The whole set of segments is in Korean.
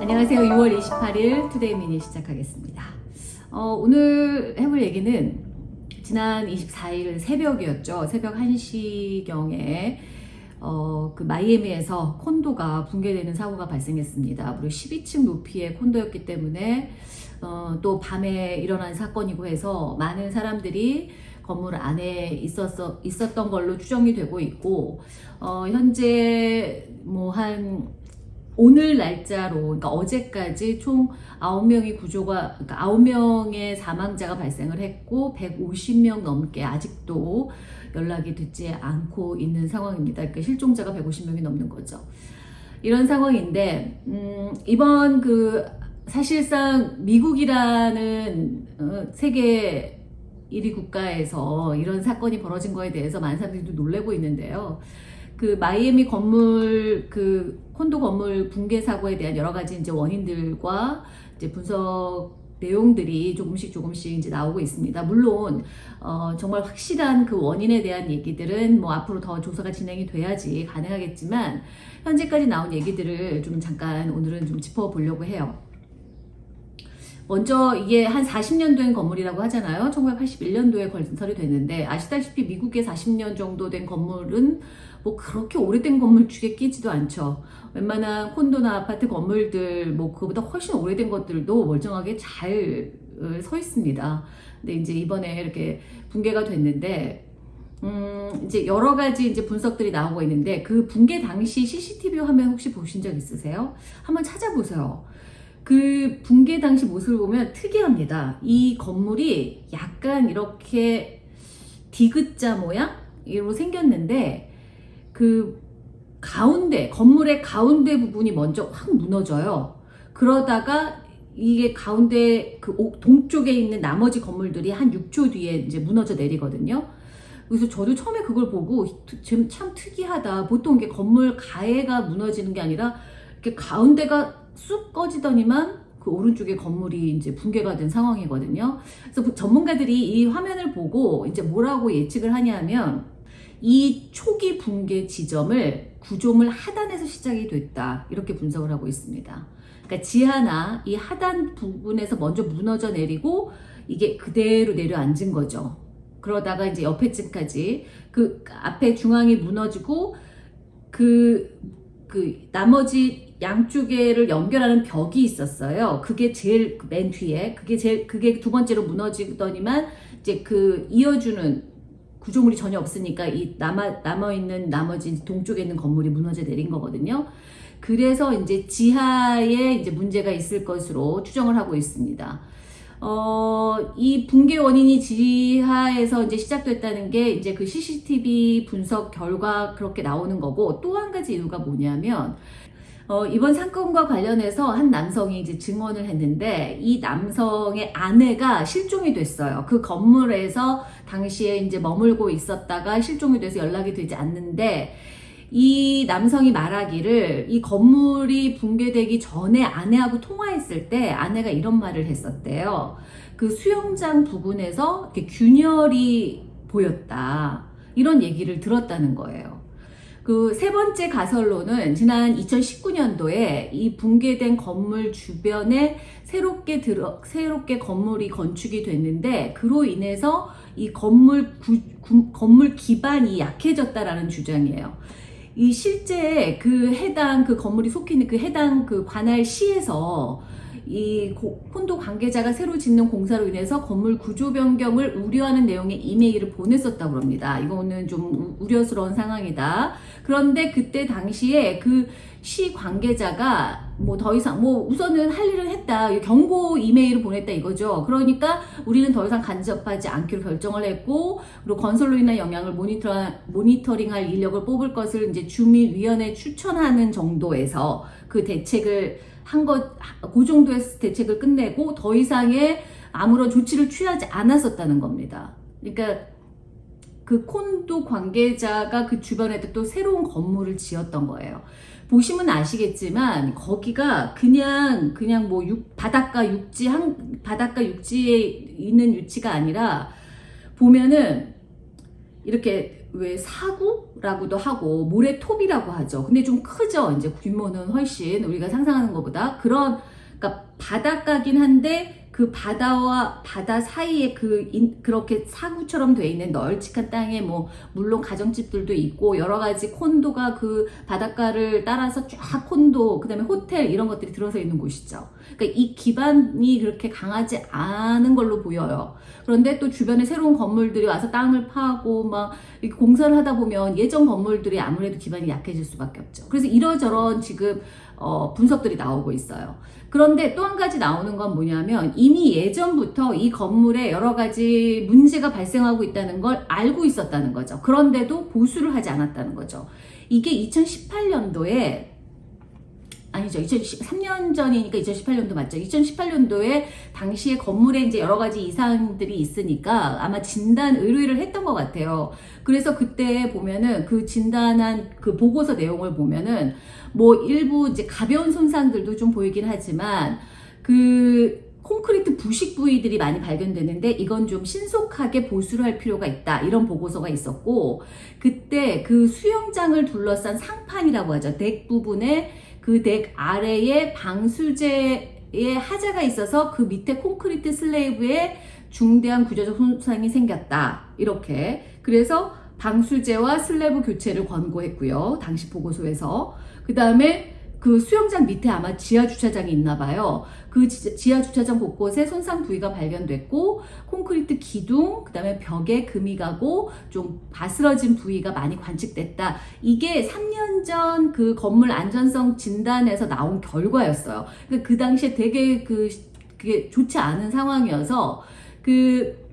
안녕하세요. 6월 28일 투데이 미니 시작하겠습니다. 어, 오늘 해볼 얘기는 지난 24일 새벽이었죠. 새벽 1시경에 어, 그 마이애미에서 콘도가 붕괴되는 사고가 발생했습니다. 무려 12층 높이의 콘도였기 때문에 어, 또 밤에 일어난 사건이고 해서 많은 사람들이 건물 안에 있었어, 있었던 걸로 추정이 되고 있고 어, 현재 뭐한 오늘 날짜로 그러니까 어제까지 총 9명이 구조가 그러니까 9명의 사망자가 발생을 했고 150명 넘게 아직도 연락이 듣지 않고 있는 상황입니다. 그러니까 실종자가 150명이 넘는 거죠. 이런 상황인데 음, 이번 그 사실상 미국이라는 어, 세계 1위 국가에서 이런 사건이 벌어진 거에 대해서 많은 사람들이 놀래고 있는데요. 그 마이애미 건물 그 콘도 건물 붕괴 사고에 대한 여러 가지 이제 원인들과 이제 분석 내용들이 조금씩 조금씩 이제 나오고 있습니다. 물론 어, 정말 확실한 그 원인에 대한 얘기들은 뭐 앞으로 더 조사가 진행이 돼야지 가능하겠지만 현재까지 나온 얘기들을 좀 잠깐 오늘은 좀 짚어보려고 해요. 먼저 이게 한 40년 된 건물이라고 하잖아요. 1981년도에 건설이 됐는데 아시다시피 미국에 40년 정도 된 건물은 뭐 그렇게 오래된 건물 축에 끼지도 않죠. 웬만한 콘도나 아파트 건물들 뭐 그거보다 훨씬 오래된 것들도 멀쩡하게 잘 서 있습니다. 근데 이제 이번에 이렇게 붕괴가 됐는데 음, 이제 여러 가지 이제 분석들이 나오고 있는데 그 붕괴 당시 CCTV 화면 혹시 보신 적 있으세요? 한번 찾아보세요. 그 붕괴 당시 모습을 보면 특이합니다. 이 건물이 약간 이렇게 디귿자 모양으로 생겼는데 그 가운데 건물의 가운데 부분이 먼저 확 무너져요. 그러다가 이게 가운데 그 동쪽에 있는 나머지 건물들이 한 6초 뒤에 이제 무너져 내리거든요. 그래서 저도 처음에 그걸 보고 참 특이하다. 보통 이게 건물 가해가 무너지는 게 아니라 이렇게 가운데가 쑥 꺼지더니만 그 오른쪽에 건물이 이제 붕괴가 된 상황이거든요. 그래서 전문가들이 이 화면을 보고 이제 뭐라고 예측을 하냐면 이 초기 붕괴 지점을 구조물 하단에서 시작이 됐다. 이렇게 분석을 하고 있습니다. 그러니까 지하나 이 하단 부분에서 먼저 무너져 내리고 이게 그대로 내려앉은 거죠. 그러다가 이제 옆에 층까지 그 앞에 중앙이 무너지고 그, 그 나머지 양쪽에를 연결하는 벽이 있었어요. 그게 제일 맨 뒤에 그게 제일 그게 두 번째로 무너지더니만 이제 그 이어주는 구조물이 전혀 없으니까 이 남아, 남아 있는 나머지 동쪽에 있는 건물이 무너져 내린 거거든요. 그래서 이제 지하에 이제 문제가 있을 것으로 추정을 하고 있습니다. 어, 이 붕괴 원인이 지하에서 이제 시작됐다는 게 이제 그 CCTV 분석 결과 그렇게 나오는 거고 또 한 가지 이유가 뭐냐면 어, 이번 사건과 관련해서 한 남성이 이제 증언을 했는데 이 남성의 아내가 실종이 됐어요. 그 건물에서 당시에 이제 머물고 있었다가 실종이 돼서 연락이 되지 않는데 이 남성이 말하기를 이 건물이 붕괴되기 전에 아내하고 통화했을 때 아내가 이런 말을 했었대요. 그 수영장 부근에서 균열이 보였다. 이런 얘기를 들었다는 거예요. 그 세 번째 가설로는 지난 2019년도에 이 붕괴된 건물 주변에 새롭게 들어 새롭게 건물이 건축이 됐는데 그로 인해서 이 건물 구, 구, 건물 기반이 약해졌다라는 주장이에요. 이 실제 그 해당 그 건물이 속해 있는 그 해당 그 관할 시에서 이 콘도 관계자가 새로 짓는 공사로 인해서 건물 구조 변경을 우려하는 내용의 이메일을 보냈었다고 합니다. 이거는 좀 우려스러운 상황이다. 그런데 그때 당시에 그 시 관계자가 뭐 더 이상 뭐 우선은 할 일을 했다 경고 이메일을 보냈다 이거죠 그러니까 우리는 더 이상 간접하지 않기로 결정을 했고 그리고 건설로 인한 영향을 모니터, 모니터링할 인력을 뽑을 것을 이제 주민위원회 추천하는 정도에서 그 대책을 한 것, 그 정도의 대책을 끝내고 더 이상의 아무런 조치를 취하지 않았었다는 겁니다. 그러니까 그 콘도 관계자가 그 주변에 또 새로운 건물을 지었던 거예요. 보시면 아시겠지만 거기가 그냥 그냥 뭐 육, 바닷가 육지 한 바닷가 육지에 있는 위치가 아니라 보면은 이렇게 왜 사구라고도 하고 모래톱이라고 하죠. 근데 좀 크죠. 이제 규모는 훨씬 우리가 상상하는 것보다 그런 그러니까 바닷가긴 한데 그 바다와 바다 사이에 그 인, 그렇게 사구처럼 돼 있는 널찍한 땅에 뭐 물론 가정집들도 있고 여러 가지 콘도가 그 바닷가를 따라서 쫙 콘도 그다음에 호텔 이런 것들이 들어서 있는 곳이죠. 그러니까 이 기반이 그렇게 강하지 않은 걸로 보여요. 그런데 또 주변에 새로운 건물들이 와서 땅을 파고 막 공사를 하다 보면 예전 건물들이 아무래도 기반이 약해질 수밖에 없죠. 그래서 이러저런 지금 어, 분석들이 나오고 있어요. 그런데 또 한 가지 나오는 건 뭐냐면 이미 예전부터 이 건물에 여러 가지 문제가 발생하고 있다는 걸 알고 있었다는 거죠. 그런데도 보수를 하지 않았다는 거죠. 이게 2018년도에 아니죠. 2013년 전이니까 2018년도 맞죠. 2018년도에 당시에 건물에 이제 여러 가지 이상들이 있으니까 아마 진단 의뢰를 했던 것 같아요. 그래서 그때 보면은 그 진단한 그 보고서 내용을 보면은 뭐 일부 이제 가벼운 손상들도 좀 보이긴 하지만 그 콘크리트 부식 부위들이 많이 발견되는데 이건 좀 신속하게 보수를 할 필요가 있다. 이런 보고서가 있었고 그때 그 수영장을 둘러싼 상판이라고 하죠. 덱 부분에 그 덱 아래에 방수제에 하자가 있어서 그 밑에 콘크리트 슬래브에 중대한 구조적 손상이 생겼다. 이렇게. 그래서 방수제와 슬래브 교체를 권고했고요. 당시 보고서에서. 그 다음에 그 수영장 밑에 아마 지하 주차장이 있나 봐요. 그 지하 주차장 곳곳에 손상 부위가 발견됐고 콘크리트 기둥, 그다음에 벽에 금이 가고 좀 바스러진 부위가 많이 관측됐다. 이게 3년 전 그 건물 안전성 진단에서 나온 결과였어요. 그러니까 그 당시에 되게 그 그게 좋지 않은 상황이어서 그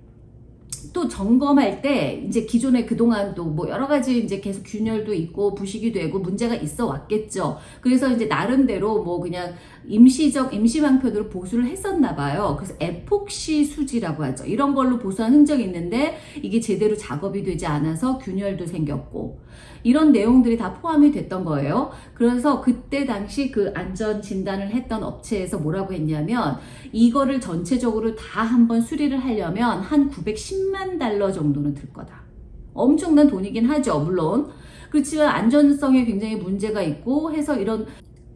또 점검할 때 이제 기존에 그동안도 뭐 여러 가지 이제 계속 균열도 있고 부식이 되고 문제가 있어 왔겠죠. 그래서 이제 나름대로 뭐 그냥 임시적 임시방편으로 보수를 했었나 봐요. 그래서 에폭시 수지라고 하죠. 이런 걸로 보수한 흔적이 있는데 이게 제대로 작업이 되지 않아서 균열도 생겼고 이런 내용들이 다 포함이 됐던 거예요. 그래서 그때 당시 그 안전 진단을 했던 업체에서 뭐라고 했냐면 이거를 전체적으로 다 한번 수리를 하려면 한 910만 달러 정도는 들 거다. 엄청난 돈이긴 하죠. 물론. 그렇지만 안전성에 굉장히 문제가 있고 해서 이런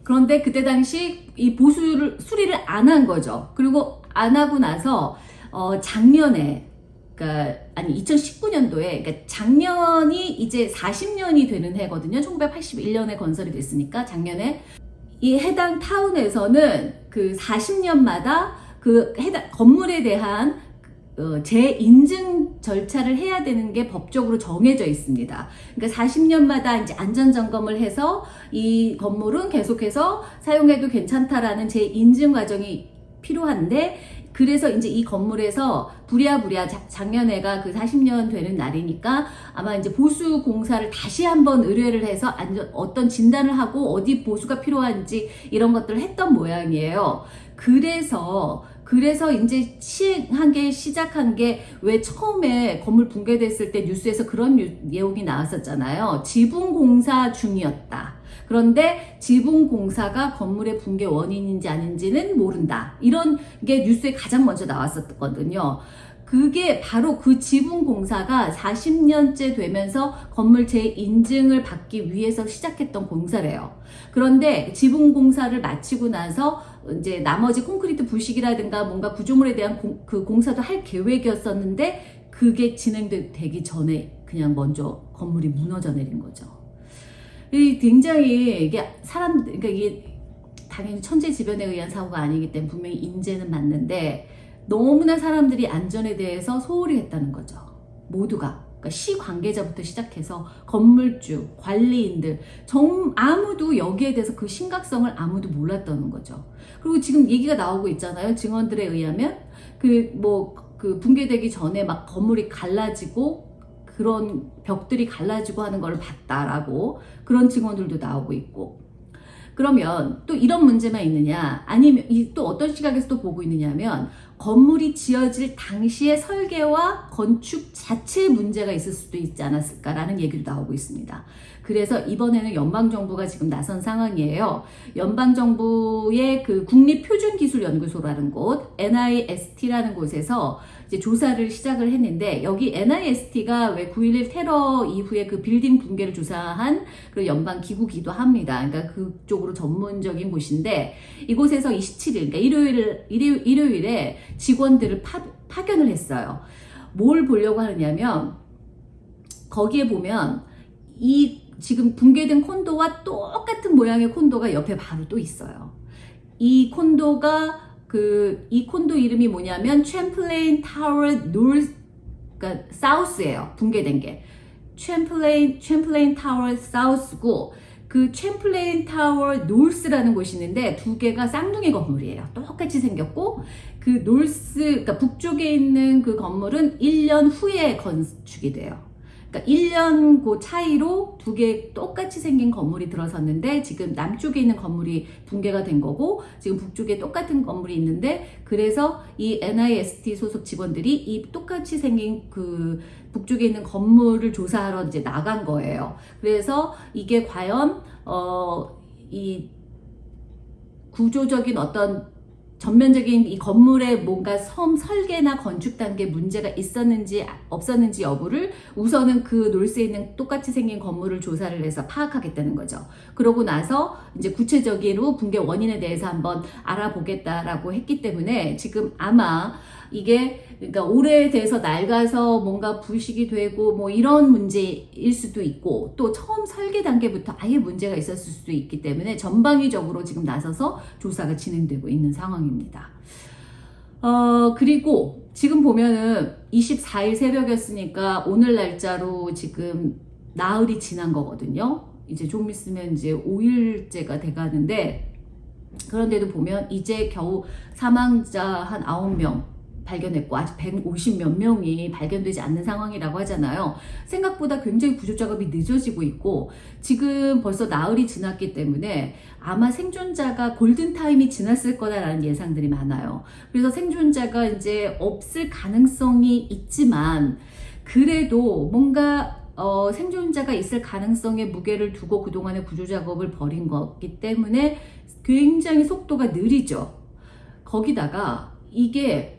그런데 그때 당시 이 보수를 수리를 안 한 거죠. 그리고 안 하고 나서 어 작년에 그러니까 아니 2019년도에 그러니까 작년이 이제 40년이 되는 해거든요. 1981년에 건설이 됐으니까 작년에 이 해당 타운에서는 그 40년마다 그 해당 건물에 대한 어, 재인증 절차를 해야 되는 게 법적으로 정해져 있습니다. 그러니까 40년마다 이제 안전 점검을 해서 이 건물은 계속해서 사용해도 괜찮다라는 재인증 과정이 필요한데 그래서 이제 이 건물에서 부랴부랴 작년에가 그 40년 되는 날이니까 아마 이제 보수 공사를 다시 한번 의뢰를 해서 안전, 어떤 진단을 하고 어디 보수가 필요한지 이런 것들을 했던 모양이에요. 그래서 그래서 이제 시행한 게 시작한 게 왜 처음에 건물 붕괴됐을 때 뉴스에서 그런 내용이 나왔었잖아요. 지붕 공사 중이었다. 그런데 지붕 공사가 건물의 붕괴 원인인지 아닌지는 모른다. 이런 게 뉴스에 가장 먼저 나왔었거든요. 그게 바로 그 지붕 공사가 40년째 되면서 건물 재인증을 받기 위해서 시작했던 공사래요. 그런데 지붕 공사를 마치고 나서 이제 나머지 콘크리트 부식이라든가 뭔가 구조물에 대한 공, 그 공사도 할 계획이었었는데 그게 진행되기 전에 그냥 먼저 건물이 무너져 내린 거죠. 이 굉장히 이게 사람 그러니까 이게 당연히 천재지변에 의한 사고가 아니기 때문에 분명히 인재는 맞는데 너무나 사람들이 안전에 대해서 소홀히 했다는 거죠. 모두가. 그러니까 시 관계자부터 시작해서 건물주, 관리인들 정 아무도 여기에 대해서 그 심각성을 아무도 몰랐다는 거죠. 그리고 지금 얘기가 나오고 있잖아요. 증언들에 의하면 그 뭐그 뭐, 붕괴되기 전에 막 건물이 갈라지고 그런 벽들이 갈라지고 하는 걸 봤다라고 그런 증언들도 나오고 있고 그러면 또 이런 문제만 있느냐 아니면 또 어떤 시각에서 또 보고 있느냐 하면 건물이 지어질 당시의 설계와 건축 자체에 문제가 있을 수도 있지 않았을까라는 얘기도 나오고 있습니다. 그래서 이번에는 연방정부가 지금 나선 상황이에요. 연방정부의 그 국립표준기술연구소라는 곳, NIST라는 곳에서 이제 조사를 시작을 했는데 여기 NIST가 왜 9.11 테러 이후에 그 빌딩 붕괴를 조사한 그 연방 기구기도 합니다. 그러니까 그쪽으로 전문적인 곳인데 이곳에서 27일, 그러니까 일요일, 일요, 일요일 에 직원들을 파, 파견을 했어요. 뭘 보려고 하느냐면 거기에 보면 이 지금 붕괴된 콘도와 똑같은 모양의 콘도가 옆에 바로 또 있어요. 이 콘도가 그 이 콘도 이름이 뭐냐면 Champlain Tower North 그러니까 South예요. 붕괴된 게. Champlain Champlain Tower South고 그 Champlain Tower North라는 곳이 있는데 두 개가 쌍둥이 건물이에요. 똑같이 생겼고 그 North 그러니까 북쪽에 있는 그 건물은 1년 후에 건축이 돼요. 그러니까 1년 그 차이로 두 개 똑같이 생긴 건물이 들어섰는데 지금 남쪽에 있는 건물이 붕괴가 된 거고 지금 북쪽에 똑같은 건물이 있는데 그래서 이 NIST 소속 직원들이 이 똑같이 생긴 그 북쪽에 있는 건물을 조사하러 이제 나간 거예요. 그래서 이게 과연 어 이 구조적인 어떤 전면적인 이 건물에 뭔가 섬 설계나 건축 단계 문제가 있었는지 없었는지 여부를 우선은 그 놀스에 있는 똑같이 생긴 건물을 조사를 해서 파악하겠다는 거죠. 그러고 나서 이제 구체적으로 붕괴 원인에 대해서 한번 알아보겠다라고 했기 때문에 지금 아마 이게 그러니까 오래돼서 낡아서 뭔가 부식이 되고 뭐 이런 문제일 수도 있고 또 처음 설계 단계부터 아예 문제가 있었을 수도 있기 때문에 전방위적으로 지금 나서서 조사가 진행되고 있는 상황입니다. 어 그리고 지금 보면은 24일 새벽이었으니까 오늘 날짜로 지금 나흘이 지난 거거든요. 이제 좀 있으면 이제 5일째가 돼가는데 그런데도 보면 이제 겨우 사망자 한 9명 발견했고 아직 150몇 명이 발견되지 않는 상황이라고 하잖아요. 생각보다 굉장히 구조 작업이 늦어지고 있고 지금 벌써 나흘이 지났기 때문에 아마 생존자가 골든타임이 지났을 거다라는 예상들이 많아요. 그래서 생존자가 이제 없을 가능성이 있지만 그래도 뭔가 어, 생존자가 있을 가능성에 무게를 두고 그동안의 구조작업을 벌인 거기 때문에 굉장히 속도가 느리죠. 거기다가 이게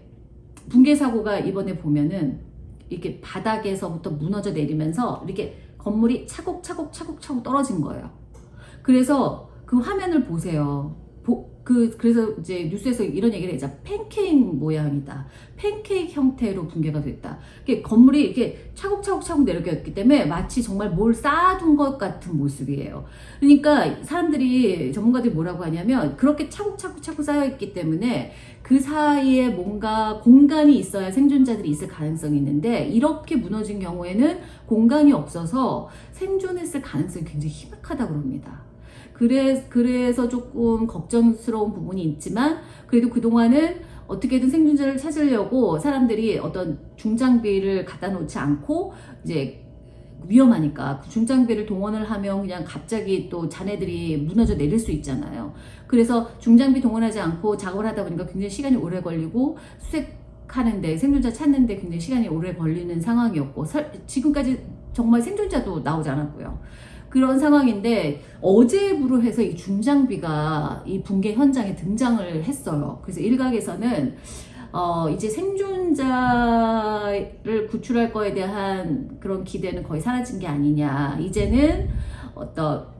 붕괴 사고가 이번에 보면은 이렇게 바닥에서부터 무너져 내리면서 이렇게 건물이 차곡차곡 차곡차곡 떨어진 거예요. 그래서 그 화면을 보세요. 보, 그, 그래서 이제 뉴스에서 이런 얘기를 했죠. 팬케이크 모양이다. 팬케이크 형태로 붕괴가 됐다. 이게 건물이 이렇게 차곡차곡차곡 내려갔기 때문에 마치 정말 뭘 쌓아둔 것 같은 모습이에요. 그러니까 사람들이, 전문가들이 뭐라고 하냐면 그렇게 차곡차곡차곡 쌓여있기 때문에 그 사이에 뭔가 공간이 있어야 생존자들이 있을 가능성이 있는데 이렇게 무너진 경우에는 공간이 없어서 생존했을 가능성이 굉장히 희박하다고 합니다. 그래, 그래서 조금 걱정스러운 부분이 있지만 그래도 그동안은 어떻게든 생존자를 찾으려고 사람들이 어떤 중장비를 갖다 놓지 않고 이제 위험하니까 그 중장비를 동원을 하면 그냥 갑자기 또 자네들이 무너져 내릴 수 있잖아요. 그래서 중장비 동원하지 않고 작업을 하다 보니까 굉장히 시간이 오래 걸리고 수색하는데 생존자 찾는데 굉장히 시간이 오래 걸리는 상황이었고 지금까지 정말 생존자도 나오지 않았고요. 그런 상황인데 어제부로 해서 이 중장비가 이 붕괴 현장에 등장을 했어요. 그래서 일각에서는 어 이제 생존자를 구출할 거에 대한 그런 기대는 거의 사라진 게 아니냐. 이제는 어떤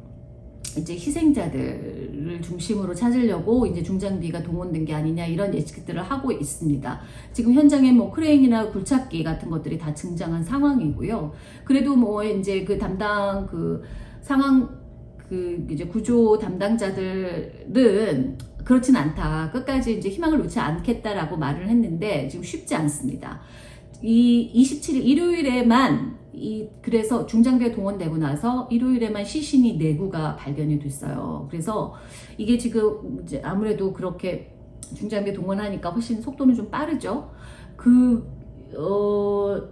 이제 희생자들을 중심으로 찾으려고 이제 중장비가 동원된 게 아니냐 이런 예측들을 하고 있습니다. 지금 현장에 뭐 크레인이나 굴착기 같은 것들이 다 등장한 상황이고요. 그래도 뭐 이제 그 담당 그 상황 그 이제 구조 담당자들은 그렇진 않다. 끝까지 이제 희망을 놓지 않겠다라고 말을 했는데 지금 쉽지 않습니다. 이 27일 일요일에만 이 그래서 중장비가 동원되고 나서 일요일에만 시신이 4구가 발견이 됐어요. 그래서 이게 지금 이제 아무래도 그렇게 중장비 동원하니까 훨씬 속도는 좀 빠르죠. 그 어,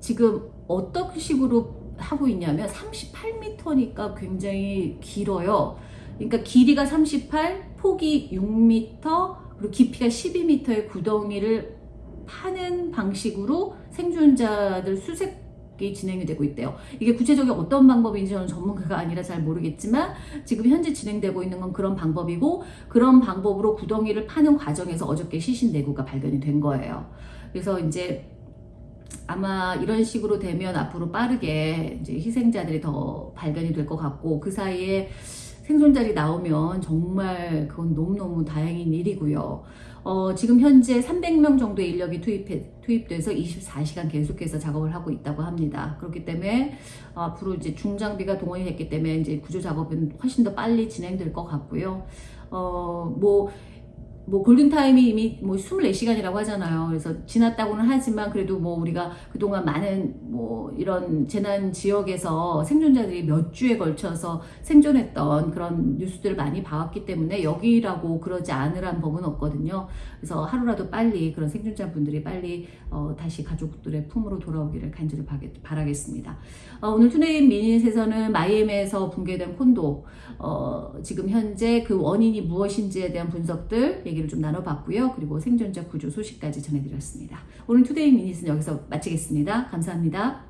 지금 어떤 식으로 하고 있냐면 38m니까 굉장히 길어요. 그러니까 길이가 38, 폭이 6m, 그리고 깊이가 12m의 구덩이를 파는 방식으로 생존자들 수색 이 진행이 되고 있대요. 이게 구체적인 어떤 방법인지 저는 전문가가 아니라 잘 모르겠지만 지금 현재 진행되고 있는 건 그런 방법이고 그런 방법으로 구덩이를 파는 과정에서 어저께 시신 내구가 발견이 된 거예요. 그래서 이제 아마 이런 식으로 되면 앞으로 빠르게 이제 희생자들이 더 발견이 될 것 같고 그 사이에 생존자들이 나오면 정말 그건 너무너무 다행인 일이고요. 어, 지금 현재 300명 정도의 인력이 투입해, 투입돼서 24시간 계속해서 작업을 하고 있다고 합니다. 그렇기 때문에 어, 앞으로 이제 중장비가 동원이 됐기 때문에 이제 구조 작업은 훨씬 더 빨리 진행될 것 같고요. 어, 뭐, 뭐 골든타임이 이미 뭐 24시간이라고 하잖아요. 그래서 지났다고는 하지만 그래도 뭐 우리가 그동안 많은 뭐 이런 재난 지역에서 생존자들이 몇 주에 걸쳐서 생존했던 그런 뉴스들을 많이 봐왔기 때문에 여기라고 그러지 않으란 법은 없거든요. 그래서 하루라도 빨리 그런 생존자분들이 빨리 어, 다시 가족들의 품으로 돌아오기를 간절히 바라겠습니다. 어, 오늘 Today Minute에서는 마이애미에서 붕괴된 콘도 어, 지금 현재 그 원인이 무엇인지에 대한 분석들 얘기를 좀 나눠봤고요. 그리고 생존자 구조 소식까지 전해드렸습니다. 오늘 Today Minute은 여기서 마치겠습니다. 감사합니다.